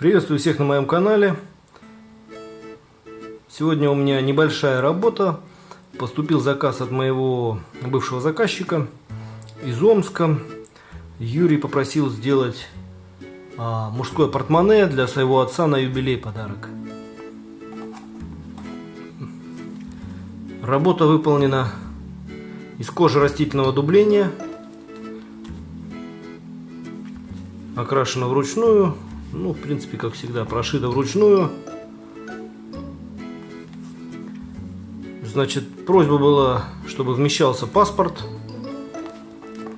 Приветствую всех на моем канале. Сегодня у меня небольшая работа. Поступил заказ от моего бывшего заказчика из Омска. Юрий попросил сделать а, мужское портмоне для своего отца на юбилей подарок. Работа выполнена из кожи растительного дубления. Окрашена вручную. Ну, в принципе, как всегда, прошита вручную. Значит, просьба была, чтобы вмещался паспорт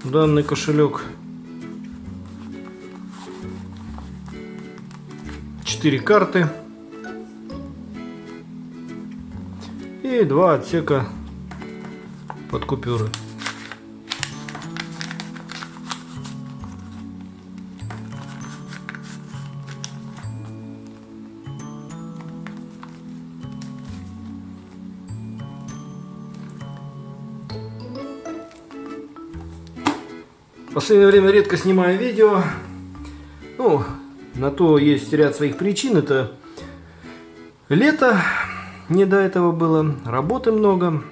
в данный кошелек. 4 карты. И два отсека под купюры. Последнее время редко снимаю видео. Ну, на то есть ряд своих причин. Это лето, не до этого было, работы много.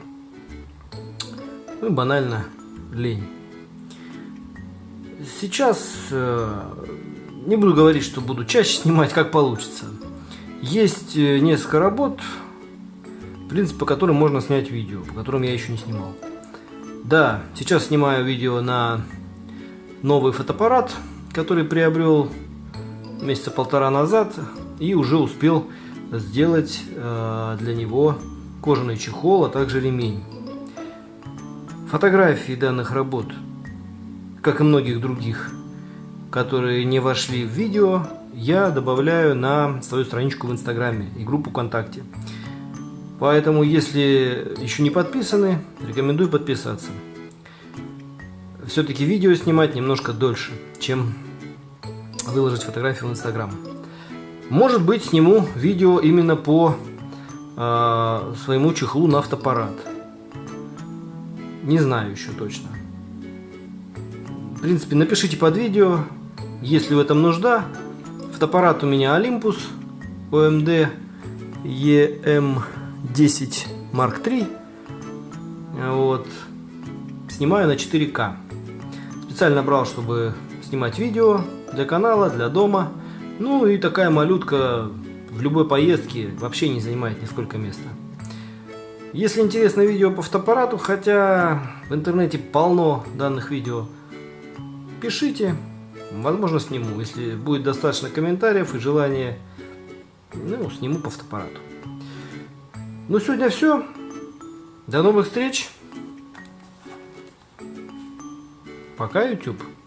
Ну и банально лень. Сейчас э, не буду говорить, что буду чаще снимать, как получится. Есть э, несколько работ, в принципе, по которым можно снять видео, по которым я еще не снимал. Да, сейчас снимаю видео на новый фотоаппарат, который приобрел месяца полтора назад и уже успел сделать э, для него кожаный чехол, а также ремень. Фотографии данных работ, как и многих других, которые не вошли в видео, я добавляю на свою страничку в Инстаграме и группу ВКонтакте. Поэтому, если еще не подписаны, рекомендую подписаться все-таки видео снимать немножко дольше, чем выложить фотографию в Инстаграм. Может быть, сниму видео именно по э, своему чехлу на автопарат. Не знаю еще точно. В принципе, напишите под видео, если в этом нужда. Фотоаппарат у меня Olympus OMD EM10 Mark III. Вот. Снимаю на 4К. Специально брал, чтобы снимать видео для канала, для дома. Ну и такая малютка в любой поездке вообще не занимает нисколько места. Если интересно видео по фотоаппарату, хотя в интернете полно данных видео, пишите, возможно сниму. Если будет достаточно комментариев и желания, ну, сниму по фотоаппарату. Ну, сегодня все. До новых встреч. Пока, YouTube.